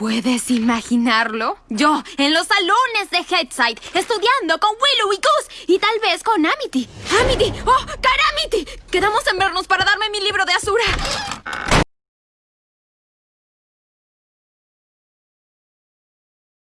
¿Puedes imaginarlo? Yo, en los salones de Headside, estudiando con Willow y Goose y tal vez con Amity. ¡Amity! ¡Oh, Caramity! Quedamos en vernos para darme mi libro.